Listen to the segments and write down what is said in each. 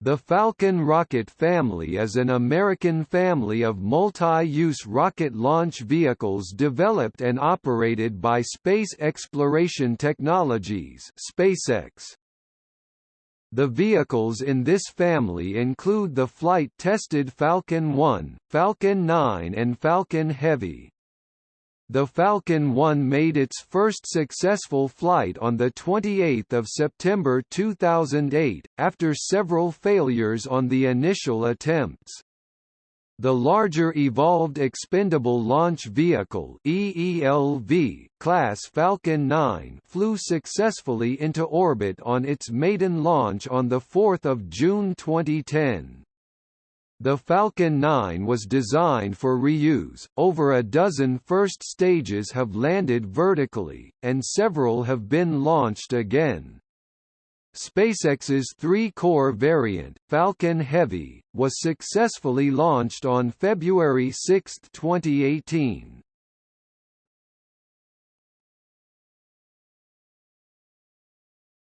The Falcon rocket family is an American family of multi-use rocket launch vehicles developed and operated by Space Exploration Technologies SpaceX. The vehicles in this family include the flight-tested Falcon 1, Falcon 9 and Falcon Heavy. The Falcon 1 made its first successful flight on 28 September 2008, after several failures on the initial attempts. The larger Evolved Expendable Launch Vehicle EELV class Falcon 9 flew successfully into orbit on its maiden launch on 4 June 2010. The Falcon 9 was designed for reuse, over a dozen first stages have landed vertically, and several have been launched again. SpaceX's three-core variant, Falcon Heavy, was successfully launched on February 6, 2018.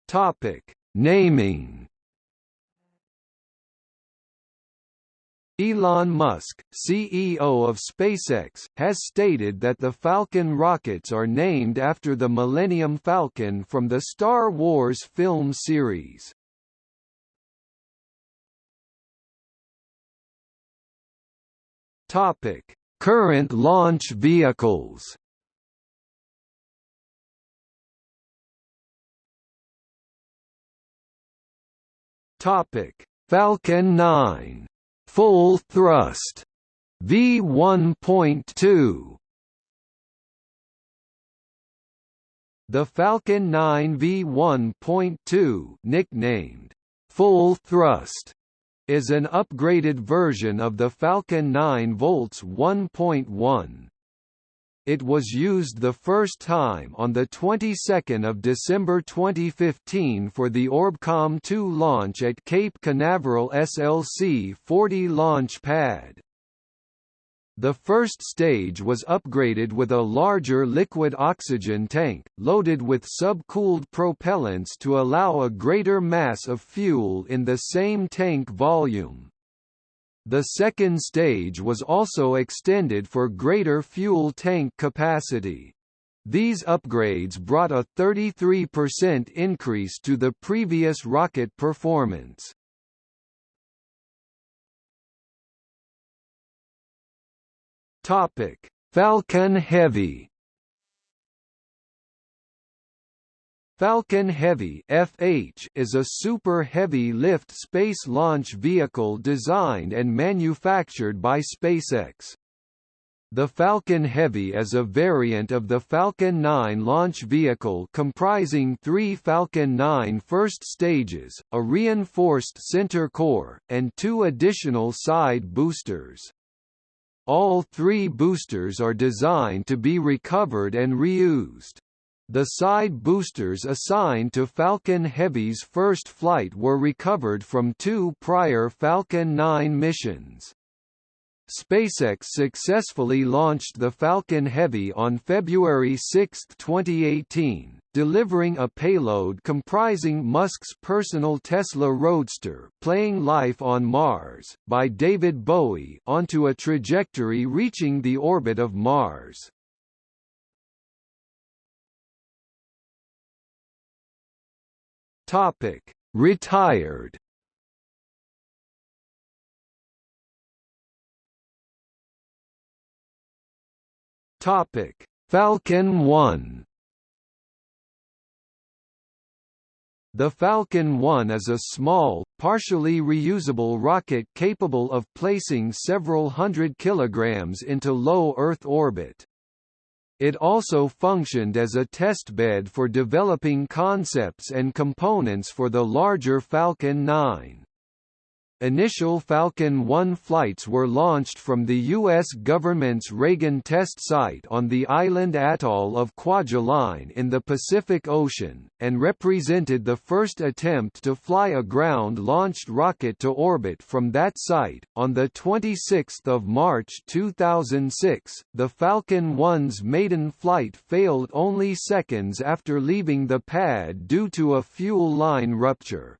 Topic: Naming Elon Musk, CEO of SpaceX, has stated that the Falcon rockets are named after the Millennium Falcon from the Star Wars film series. Topic: Current launch vehicles. Topic: Falcon 9 Full thrust V1.2 The Falcon 9 V1.2 nicknamed Full Thrust is an upgraded version of the Falcon 9 Volts 1.1. It was used the first time on the 22nd of December 2015 for the Orbcomm 2 launch at Cape Canaveral SLC-40 launch pad. The first stage was upgraded with a larger liquid oxygen tank, loaded with sub-cooled propellants to allow a greater mass of fuel in the same tank volume. The second stage was also extended for greater fuel tank capacity. These upgrades brought a 33% increase to the previous rocket performance. Topic: Falcon Heavy Falcon Heavy FH is a super heavy lift space launch vehicle designed and manufactured by SpaceX. The Falcon Heavy is a variant of the Falcon 9 launch vehicle comprising three Falcon 9 first stages, a reinforced center core, and two additional side boosters. All three boosters are designed to be recovered and reused. The side boosters assigned to Falcon Heavy's first flight were recovered from two prior Falcon 9 missions. SpaceX successfully launched the Falcon Heavy on February 6, 2018, delivering a payload comprising Musk's personal Tesla Roadster playing Life on Mars, by David Bowie onto a trajectory reaching the orbit of Mars. Topic: Retired. Topic: Falcon 1. The Falcon 1 is a small, partially reusable rocket capable of placing several hundred kilograms into low Earth orbit. It also functioned as a testbed for developing concepts and components for the larger Falcon 9. Initial Falcon 1 flights were launched from the U.S. government's Reagan test site on the island atoll of Kwajalein in the Pacific Ocean, and represented the first attempt to fly a ground-launched rocket to orbit from that site. On 26 March 2006, the Falcon 1's maiden flight failed only seconds after leaving the pad due to a fuel line rupture.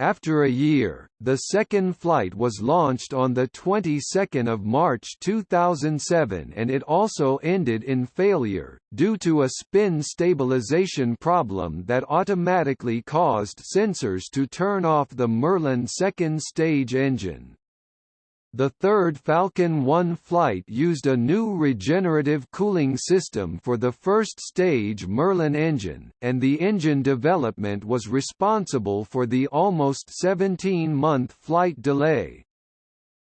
After a year, the second flight was launched on the 22nd of March 2007 and it also ended in failure, due to a spin stabilization problem that automatically caused sensors to turn off the Merlin second stage engine. The third Falcon 1 flight used a new regenerative cooling system for the first stage Merlin engine, and the engine development was responsible for the almost 17-month flight delay.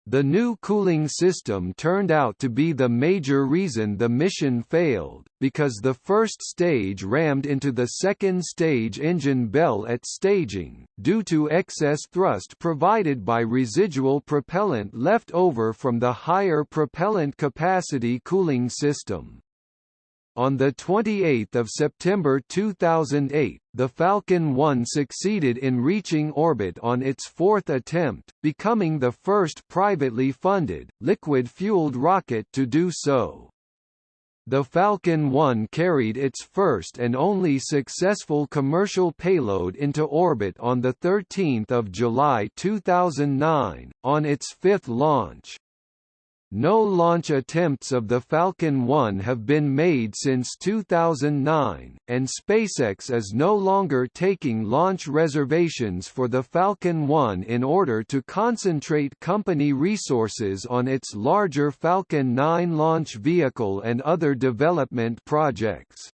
The new cooling system turned out to be the major reason the mission failed, because the first stage rammed into the second stage engine bell at staging, due to excess thrust provided by residual propellant left over from the higher propellant capacity cooling system. On 28 September 2008, the Falcon 1 succeeded in reaching orbit on its fourth attempt, becoming the first privately funded, liquid-fueled rocket to do so. The Falcon 1 carried its first and only successful commercial payload into orbit on 13 July 2009, on its fifth launch. No launch attempts of the Falcon 1 have been made since 2009, and SpaceX is no longer taking launch reservations for the Falcon 1 in order to concentrate company resources on its larger Falcon 9 launch vehicle and other development projects.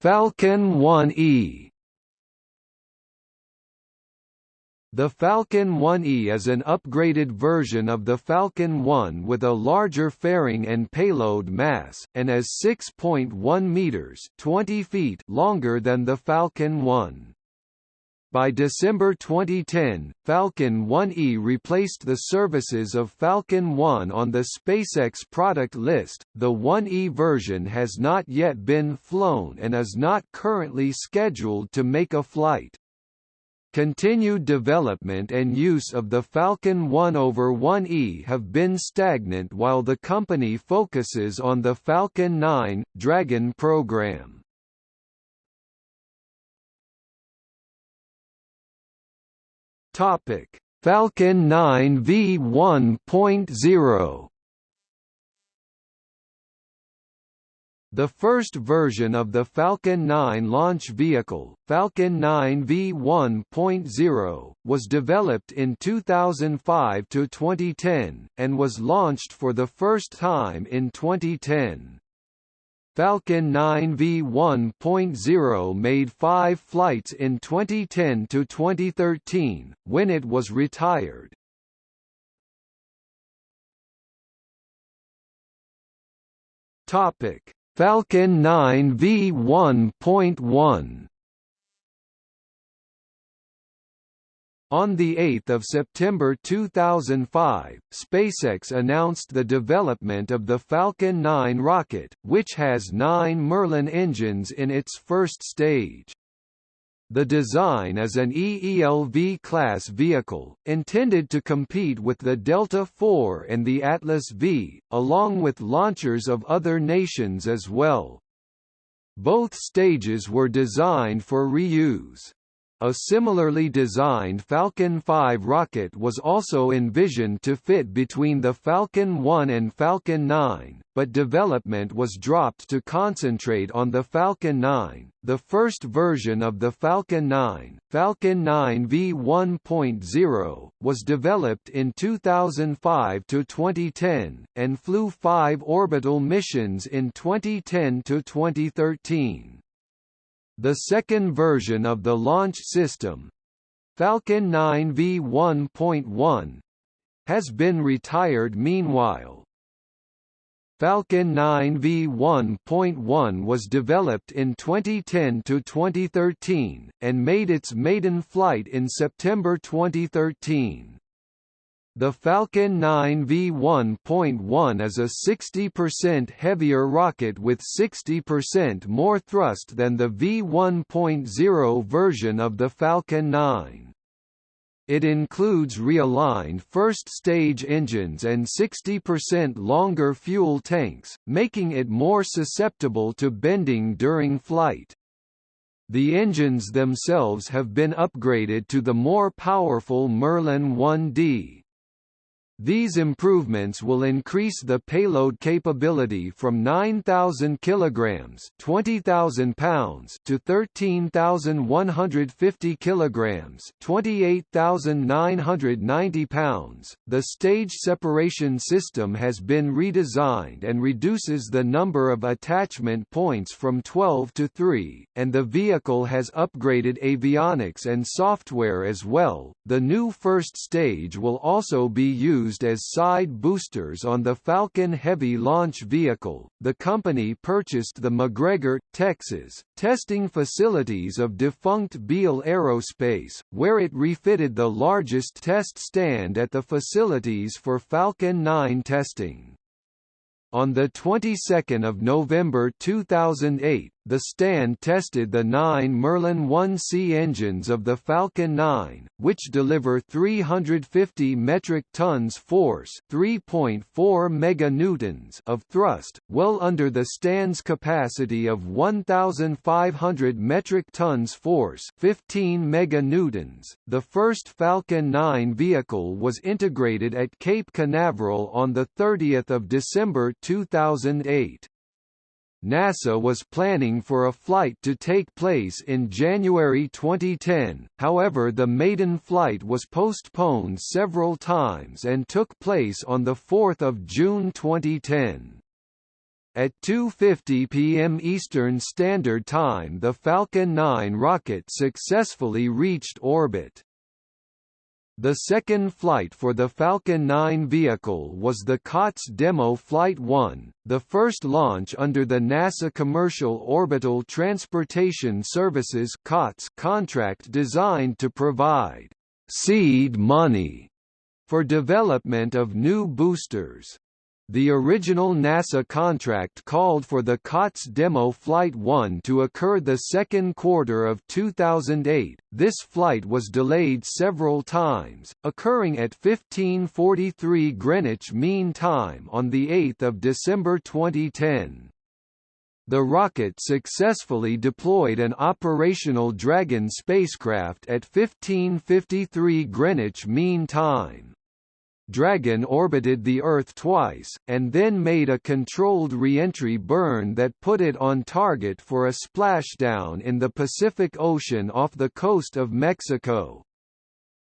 Falcon 1E The Falcon 1E is an upgraded version of the Falcon 1 with a larger fairing and payload mass, and is 6.1 meters (20 feet) longer than the Falcon 1. By December 2010, Falcon 1E replaced the services of Falcon 1 on the SpaceX product list. The 1E version has not yet been flown and is not currently scheduled to make a flight. Continued development and use of the Falcon 1 over 1E have been stagnant while the company focuses on the Falcon 9 Dragon program. Falcon 9 V1.0 The first version of the Falcon 9 launch vehicle, Falcon 9 V1.0, was developed in 2005 to 2010 and was launched for the first time in 2010. Falcon 9 V1.0 made 5 flights in 2010 to 2013 when it was retired. Topic Falcon 9 V1.1 On 8 September 2005, SpaceX announced the development of the Falcon 9 rocket, which has nine Merlin engines in its first stage. The design is an EELV-class vehicle, intended to compete with the Delta IV and the Atlas V, along with launchers of other nations as well. Both stages were designed for reuse. A similarly designed Falcon 5 rocket was also envisioned to fit between the Falcon 1 and Falcon 9, but development was dropped to concentrate on the Falcon 9. The first version of the Falcon 9, Falcon 9 V1.0, was developed in 2005 to 2010 and flew 5 orbital missions in 2010 to 2013. The second version of the launch system, Falcon 9 V1.1, has been retired meanwhile. Falcon 9 V1.1 was developed in 2010 to 2013, and made its maiden flight in September 2013. The Falcon 9 V1.1 is a 60% heavier rocket with 60% more thrust than the V1.0 version of the Falcon 9. It includes realigned first-stage engines and 60% longer fuel tanks, making it more susceptible to bending during flight. The engines themselves have been upgraded to the more powerful Merlin 1D. These improvements will increase the payload capability from 9,000 kilograms (20,000 pounds) to 13,150 kilograms (28,990 pounds). The stage separation system has been redesigned and reduces the number of attachment points from 12 to 3, and the vehicle has upgraded avionics and software as well. The new first stage will also be used used as side boosters on the Falcon Heavy launch vehicle. The company purchased the McGregor, Texas, testing facilities of defunct Beale Aerospace, where it refitted the largest test stand at the facilities for Falcon 9 testing. On the 22nd of November 2008, the stand tested the nine Merlin 1C engines of the Falcon 9, which deliver 350 metric tons force 3.4 meganewtons of thrust, well under the stand's capacity of 1,500 metric tons force 15 meganewtons. The first Falcon 9 vehicle was integrated at Cape Canaveral on 30 December 2008. NASA was planning for a flight to take place in January 2010, however the maiden flight was postponed several times and took place on 4 June 2010. At 2.50 p.m. Eastern Standard Time the Falcon 9 rocket successfully reached orbit. The second flight for the Falcon 9 vehicle was the COTS Demo Flight 1, the first launch under the NASA Commercial Orbital Transportation Services COTS contract designed to provide seed money for development of new boosters. The original NASA contract called for the COTS demo Flight 1 to occur the second quarter of 2008. This flight was delayed several times, occurring at 15:43 Greenwich Mean Time on the 8th of December 2010. The rocket successfully deployed an operational Dragon spacecraft at 15:53 Greenwich Mean Time. Dragon orbited the Earth twice, and then made a controlled re-entry burn that put it on target for a splashdown in the Pacific Ocean off the coast of Mexico.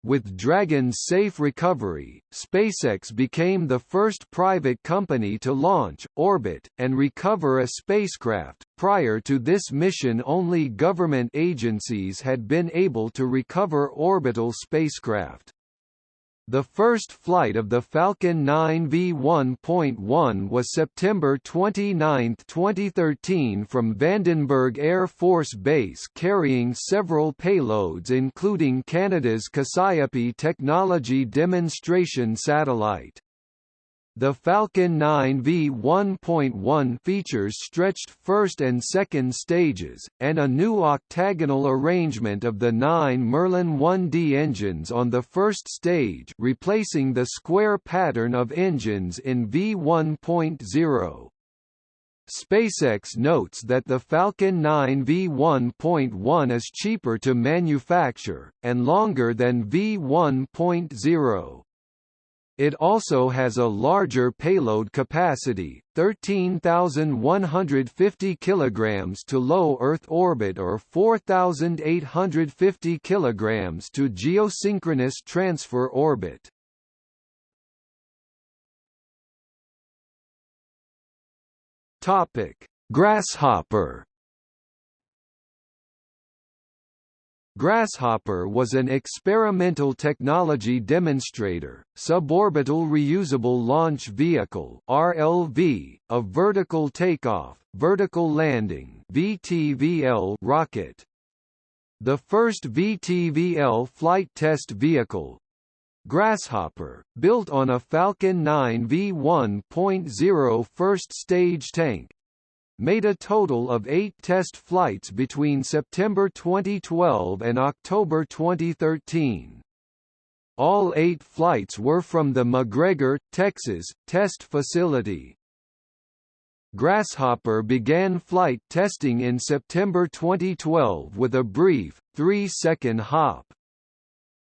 With Dragon's safe recovery, SpaceX became the first private company to launch, orbit, and recover a spacecraft. Prior to this mission only government agencies had been able to recover orbital spacecraft. The first flight of the Falcon 9 V1.1 was September 29, 2013 from Vandenberg Air Force Base carrying several payloads including Canada's Cassiope technology demonstration satellite. The Falcon 9 V1.1 features stretched first and second stages, and a new octagonal arrangement of the nine Merlin 1D engines on the first stage replacing the square pattern of engines in V1.0. SpaceX notes that the Falcon 9 V1.1 is cheaper to manufacture, and longer than V1.0. It also has a larger payload capacity, 13,150 kilograms to low Earth orbit or 4,850 kilograms to geosynchronous transfer orbit. Grasshopper Grasshopper was an experimental technology demonstrator, suborbital reusable launch vehicle (RLV), a vertical takeoff, vertical landing (VTVL) rocket. The first VTVL flight test vehicle, Grasshopper, built on a Falcon 9 V1.0 first stage tank, made a total of eight test flights between September 2012 and October 2013. All eight flights were from the McGregor, Texas, test facility. Grasshopper began flight testing in September 2012 with a brief, three-second hop.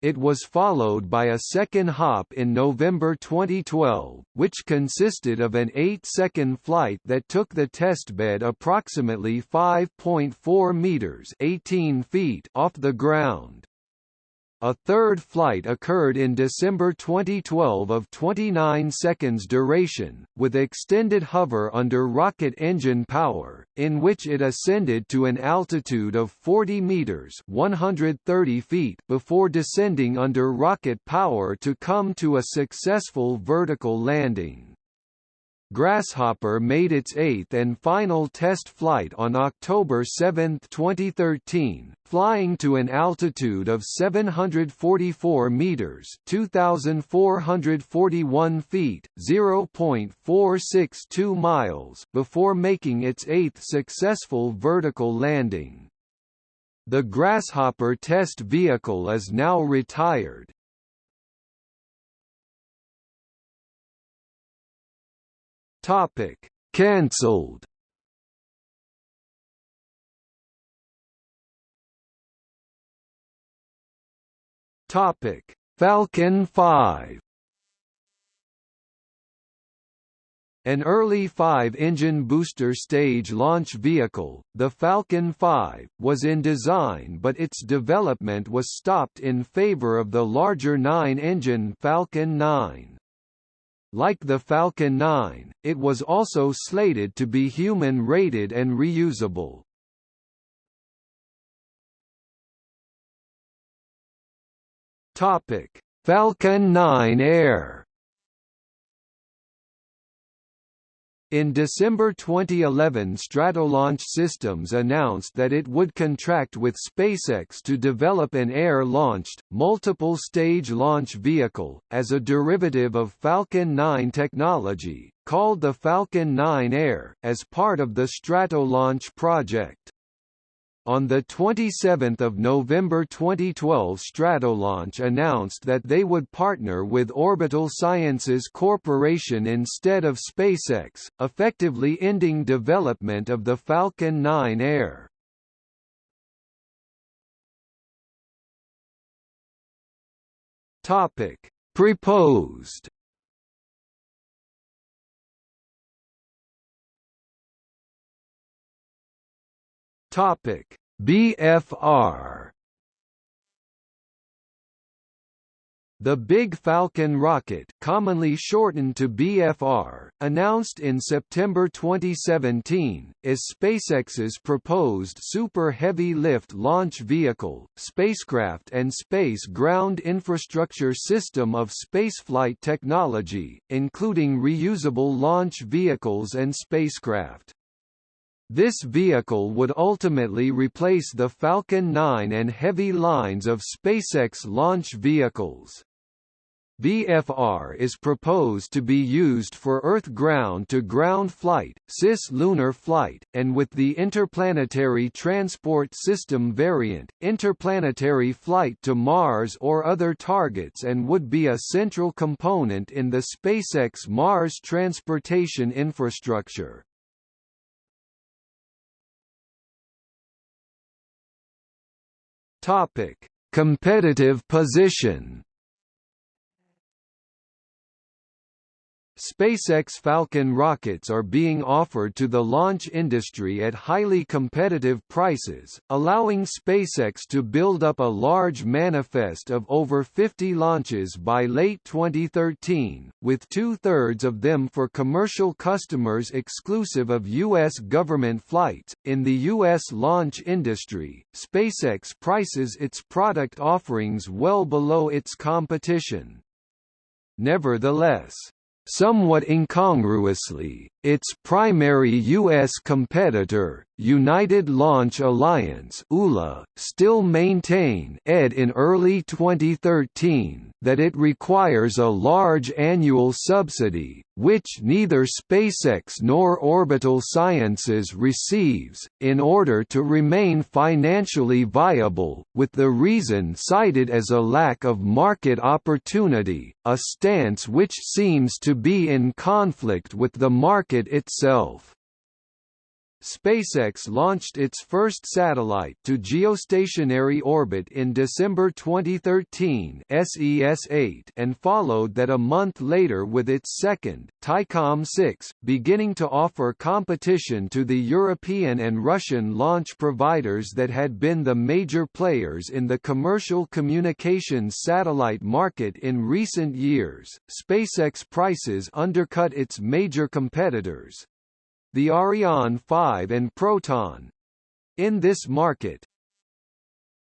It was followed by a second hop in November 2012, which consisted of an 8-second flight that took the testbed approximately 5.4 meters (18 feet) off the ground. A third flight occurred in December 2012 of 29 seconds duration, with extended hover under rocket engine power, in which it ascended to an altitude of 40 meters (130 feet) before descending under rocket power to come to a successful vertical landing. Grasshopper made its eighth and final test flight on October 7, 2013, flying to an altitude of 744 meters (2,441 feet, 0.462 miles) before making its eighth successful vertical landing. The Grasshopper test vehicle is now retired. Topic: Cancelled. Topic: Falcon 5. An early five-engine booster stage launch vehicle, the Falcon 5, was in design but its development was stopped in favor of the larger nine-engine Falcon 9. Like the Falcon 9, it was also slated to be human-rated and reusable. Falcon 9 Air In December 2011 Stratolaunch Systems announced that it would contract with SpaceX to develop an air-launched, multiple-stage launch vehicle, as a derivative of Falcon 9 technology, called the Falcon 9 Air, as part of the Stratolaunch project. On 27 November 2012 Stratolaunch announced that they would partner with Orbital Sciences Corporation instead of SpaceX, effectively ending development of the Falcon 9 Air. Proposed Topic: BFR The Big Falcon rocket commonly shortened to BFR, announced in September 2017, is SpaceX's proposed Super Heavy Lift Launch Vehicle, spacecraft and space ground infrastructure system of spaceflight technology, including reusable launch vehicles and spacecraft. This vehicle would ultimately replace the Falcon 9 and Heavy lines of SpaceX launch vehicles. BFR is proposed to be used for Earth ground-to-ground flight, cis-lunar flight, and with the Interplanetary Transport System variant, interplanetary flight to Mars or other targets and would be a central component in the SpaceX Mars transportation infrastructure. Topic: Competitive position. SpaceX Falcon rockets are being offered to the launch industry at highly competitive prices, allowing SpaceX to build up a large manifest of over 50 launches by late 2013, with two-thirds of them for commercial customers exclusive of U.S. government flights. In the U.S. launch industry, SpaceX prices its product offerings well below its competition. Nevertheless, Somewhat incongruously, Its primary U.S. competitor, United Launch Alliance ULA, still maintain ed in early 2013 that it requires a large annual subsidy, which neither SpaceX nor Orbital Sciences receives, in order to remain financially viable, with the reason cited as a lack of market opportunity, a stance which seems to be in conflict with the market itself. SpaceX launched its first satellite to geostationary orbit in December 2013 SES-8 and followed that a month later with its second, Thaicom 6, beginning to offer competition to the European and Russian launch providers that had been the major players in the commercial communications satellite market in recent years. SpaceX prices undercut its major competitors, the Ariane 5 and Proton. In this market,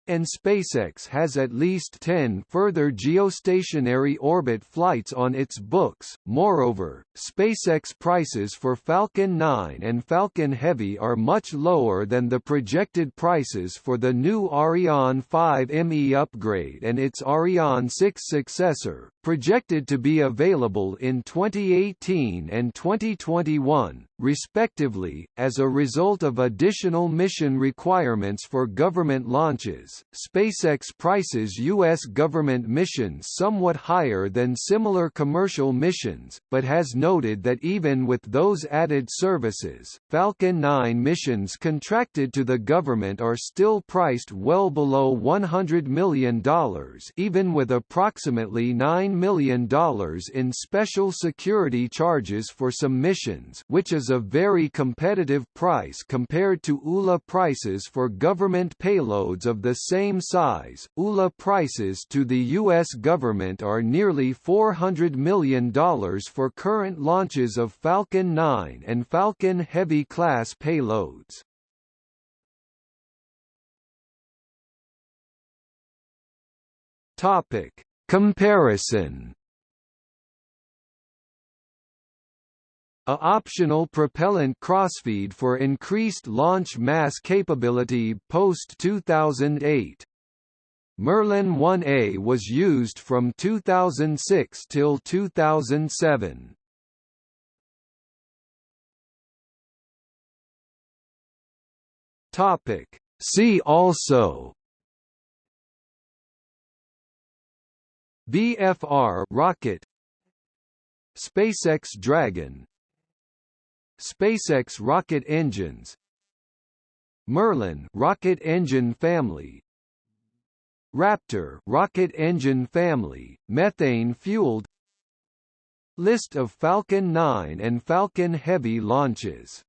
and SpaceX has at least 10 further geostationary orbit flights on its books. Moreover, SpaceX prices for Falcon 9 and Falcon Heavy are much lower than the projected prices for the new Ariane 5 ME upgrade and its Ariane 6 successor, projected to be available in 2018 and 2021, respectively, as a result of additional mission requirements for government launches. SpaceX prices U.S. government missions somewhat higher than similar commercial missions, but has noted that even with those added services, Falcon 9 missions contracted to the government are still priced well below $100 million even with approximately $9 million in special security charges for some missions which is a very competitive price compared to ULA prices for government payloads of the same size. ULA prices to the U.S. government are nearly $400 million for current launches of Falcon 9 and Falcon Heavy class payloads. Topic: Comparison A optional propellant crossfeed for increased launch mass capability post-2008. Merlin 1A was used from 2006 till 2007. Topic See also BFR rocket SpaceX Dragon SpaceX rocket engines. Merlin rocket engine family. Raptor rocket engine family methane fueled. List of Falcon 9 and Falcon Heavy launches